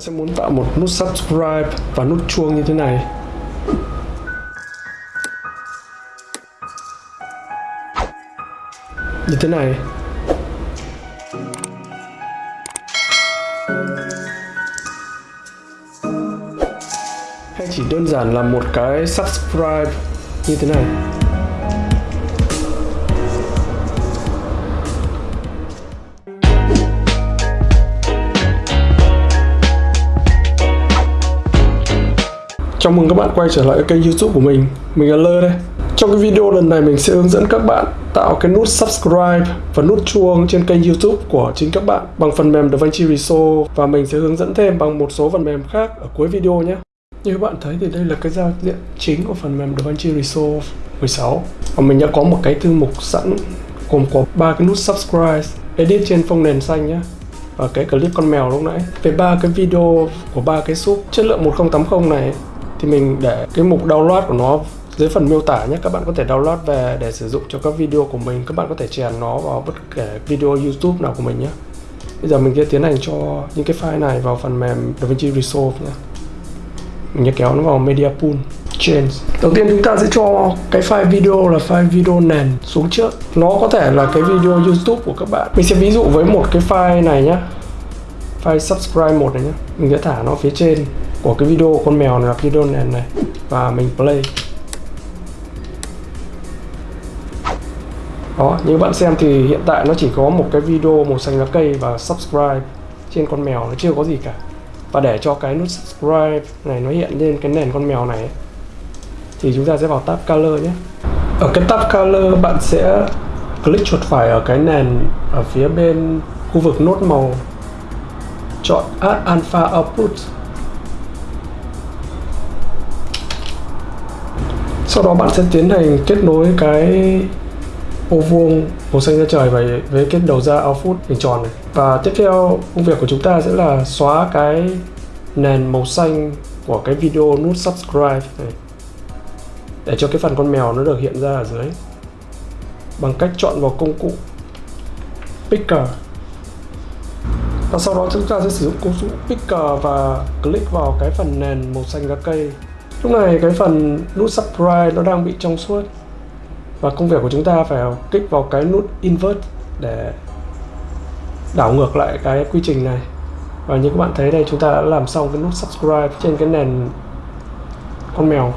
sẽ muốn tạo một nút subscribe và nút chuông như thế này. Như thế này. Hay chỉ đơn giản là một cái subscribe như thế này. Chào mừng các bạn quay trở lại kênh youtube của mình. Mình là Lơ đây. Trong cái video lần này, mình sẽ hướng dẫn các bạn tạo cái nút subscribe và nút chuông trên kênh youtube của chính các bạn bằng phần mềm DaVinci Resolve. Và mình sẽ hướng dẫn thêm bằng một số phần mềm khác ở cuối video nhé. Như các bạn thấy thì đây là cái giao diện chính của phần mềm DaVinci Resolve 16 và mình đã có một cái thư mục sẵn gồm có ba cái nút subscribe, edit trên phông nền xanh nhé. Và cái clip con mèo lúc nãy. Về ba cái video của ba cái súp chất lượng 1080 này thì mình để cái mục download của nó dưới phần miêu tả nhé. Các bạn có thể download về để sử dụng cho các video của mình. Các bạn có thể chèn nó vào bất kể video youtube nào của mình nhé. Bây giờ mình sẽ tiến hành cho những cái file này vào phần mềm DaVinci Resolve nhé. Mình sẽ kéo nó vào media pool change đầu tiên chúng ta sẽ cho cái file video là file video nền xuống trước. Nó có thể là cái video youtube của các bạn. Mình sẽ ví dụ với một cái file này nhé. File subscribe một này nhé. Mình sẽ thả nó phía trên của cái video con mèo này là video nền này, và mình play. Đó, như bạn xem thì hiện tại nó chỉ có một cái video màu xanh lá cây và subscribe trên con mèo, nó chưa có gì cả. Và để cho cái nút subscribe này nó hiện lên cái nền con mèo này thì chúng ta sẽ vào tab color nhé. Ở cái tab color, bạn sẽ click chuột phải ở cái nền ở phía bên khu vực nốt màu. Chọn add alpha output. Sau đó bạn sẽ tiến hành kết nối cái ô vuông màu xanh da trời và với cái đầu ra output hình tròn này. Và tiếp theo công việc của chúng ta sẽ là xóa cái nền màu xanh của cái video nút subscribe này, để cho cái phần con mèo nó được hiện ra ở dưới. Bằng cách chọn vào công cụ picker. Và sau đó chúng ta sẽ sử dụng công cụ picker và click vào cái phần nền màu xanh lá cây lúc này cái phần nút subscribe nó đang bị trong suốt. Và công việc của chúng ta phải kích vào cái nút invert để đảo ngược lại cái quy trình này. Và như các bạn thấy đây, chúng ta đã làm xong cái nút subscribe trên cái nền con mèo.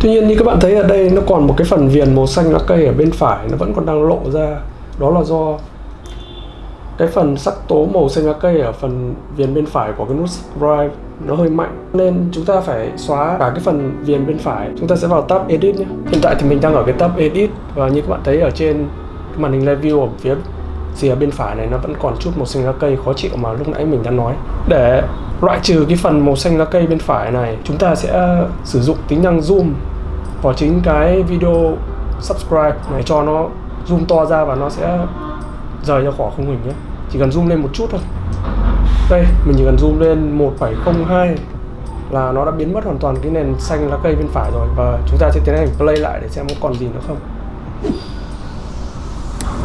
Tuy nhiên như các bạn thấy ở đây, nó còn một cái phần viền màu xanh lá cây ở bên phải, nó vẫn còn đang lộ ra. Đó là do cái phần sắc tố màu xanh lá cây ở phần viền bên phải của cái nút subscribe nó hơi mạnh. Nên chúng ta phải xóa cả cái phần viền bên phải. Chúng ta sẽ vào tab edit nhé. Hiện tại thì mình đang ở cái tab edit và như các bạn thấy ở trên màn hình live view ở phía rìa bên phải này nó vẫn còn chút màu xanh lá cây khó chịu mà lúc nãy mình đã nói. Để loại trừ cái phần màu xanh lá cây bên phải này, chúng ta sẽ ờ, sử dụng tính năng zoom vào chính cái video subscribe này cho nó zoom to ra và nó sẽ rời ra khỏi khung hình nhé. Chỉ cần zoom lên một chút thôi. Đây, mình chỉ cần zoom lên 1702 là nó đã biến mất hoàn toàn cái nền xanh lá cây bên phải rồi. Và chúng ta sẽ tiến hành play lại để xem có còn gì nữa không.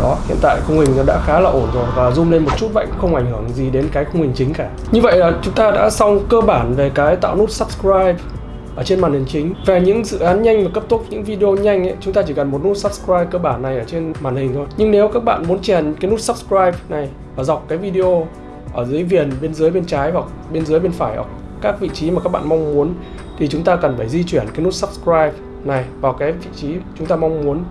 Đó, hiện tại khung hình nó đã khá là ổn rồi và zoom lên một chút vậy cũng không ảnh hưởng gì đến cái khung hình chính cả. Như vậy là chúng ta đã xong cơ bản về cái tạo nút subscribe ở trên màn hình chính. Về những dự án nhanh và cấp tốc những video nhanh ấy, chúng ta chỉ cần một nút subscribe cơ bản này ở trên màn hình thôi. Nhưng nếu các bạn muốn chèn cái nút subscribe này ở dọc cái video ở dưới viền bên dưới bên trái hoặc bên dưới bên phải hoặc các vị trí mà các bạn mong muốn thì chúng ta cần phải di chuyển cái nút subscribe này vào cái vị trí chúng ta mong muốn.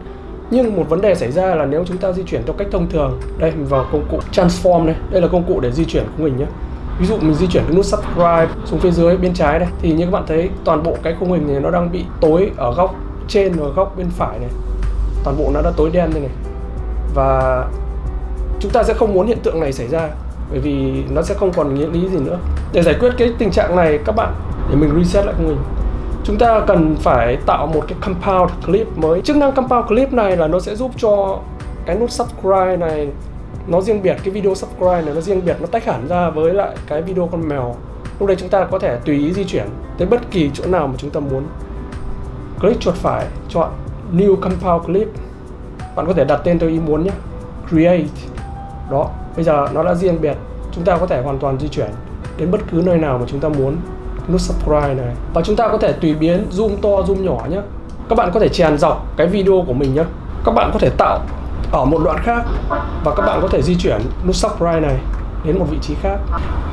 Nhưng một vấn đề xảy ra là nếu chúng ta di chuyển theo cách thông thường. Đây mình vào công cụ transform này đây là công cụ để di chuyển của mình nhé ví dụ mình di chuyển cái nút subscribe xuống phía dưới bên trái đây thì như các bạn thấy, toàn bộ cái khung hình này nó đang bị tối ở góc trên và góc bên phải này. Toàn bộ nó đã tối đen đây này. Và chúng ta sẽ không muốn hiện tượng này xảy ra, bởi vì nó sẽ không còn nghĩa lý gì nữa. Để giải quyết cái tình trạng này, các bạn để mình reset lại khung hình. Chúng ta cần phải tạo một cái compound clip mới. Chức năng compound clip này là nó sẽ giúp cho cái nút subscribe này nó riêng biệt cái video subscribe này, nó riêng biệt nó tách hẳn ra với lại cái video con mèo. Lúc đây chúng ta có thể tùy ý di chuyển tới bất kỳ chỗ nào mà chúng ta muốn. Click chuột phải, chọn new compound clip. Bạn có thể đặt tên theo ý muốn nhé. Create. Đó, bây giờ nó đã riêng biệt. Chúng ta có thể hoàn toàn di chuyển đến bất cứ nơi nào mà chúng ta muốn. Nút subscribe này. Và chúng ta có thể tùy biến, zoom to, zoom nhỏ nhé. Các bạn có thể chèn dọc cái video của mình nhé. Các bạn có thể tạo ở một đoạn khác và các bạn có thể di chuyển nút subscribe này đến một vị trí khác.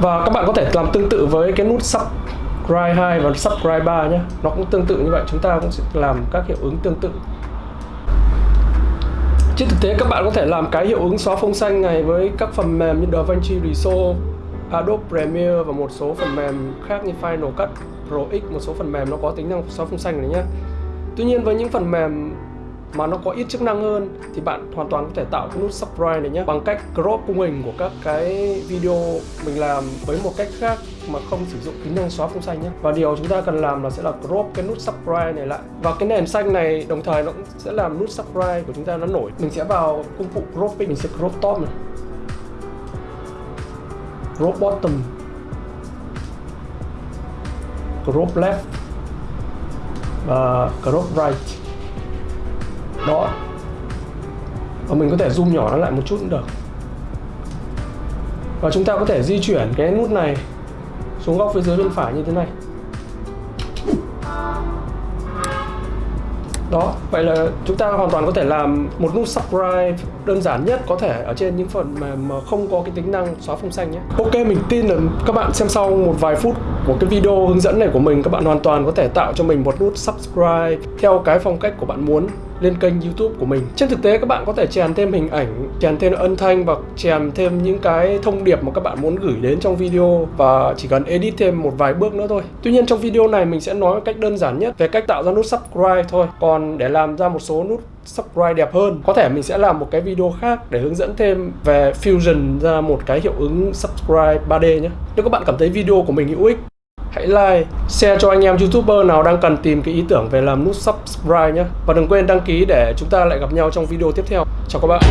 Và các bạn có thể làm tương tự với cái nút subscribe 2 và subscribe 3 nhé. Nó cũng tương tự như vậy chúng ta cũng sẽ làm các hiệu ứng tương tự. Trên thực tế các bạn có thể làm cái hiệu ứng xóa phông xanh này với các phần mềm như DaVinci Resolve, Adobe Premiere và một số phần mềm khác như Final Cut Pro X, một số phần mềm nó có tính năng xóa phông xanh này nhé. Tuy nhiên với những phần mềm mà nó có ít chức năng hơn thì bạn hoàn toàn có thể tạo cái nút subscribe này nhé bằng cách crop khung hình của các cái video mình làm với một cách khác mà không sử dụng tính năng xóa phông xanh nhé và điều chúng ta cần làm là sẽ là crop cái nút subscribe này lại. Và cái nền xanh này đồng thời nó cũng sẽ làm nút subscribe của chúng ta nó nổi. Mình sẽ vào công cụ cropping, mình sẽ crop top này. Crop bottom. Crop left. Và crop right đó. Và mình có thể zoom nhỏ nó lại một chút cũng được. Và chúng ta có thể di chuyển cái nút này xuống góc phía dưới bên phải như thế này. Đó vậy là chúng ta hoàn toàn có thể làm một nút subscribe đơn giản nhất có thể ở trên những phần mà, mà không có cái tính năng xóa phông xanh nhé. Ok mình tin là các bạn xem sau một vài phút của cái video hướng dẫn này của mình các bạn hoàn toàn có thể tạo cho mình một nút subscribe theo cái phong cách của bạn muốn lên kênh youtube của mình. Trên thực tế, các bạn có thể chèn thêm hình ảnh, chèn thêm âm thanh và chèn thêm những cái thông điệp mà các bạn muốn gửi đến trong video và chỉ cần edit thêm một vài bước nữa thôi. Tuy nhiên, trong video này mình sẽ nói cách đơn giản nhất về cách tạo ra nút subscribe thôi. Còn để làm ra một số nút subscribe đẹp hơn, có thể mình sẽ làm một cái video khác để hướng dẫn thêm về fusion ra một cái hiệu ứng subscribe 3D nhé. Nếu các bạn cảm thấy video của mình hữu ích hãy like, share cho anh em youtuber nào đang cần tìm cái ý tưởng về làm nút subscribe nhé. Và đừng quên đăng ký để chúng ta lại gặp nhau trong video tiếp theo. Chào các bạn.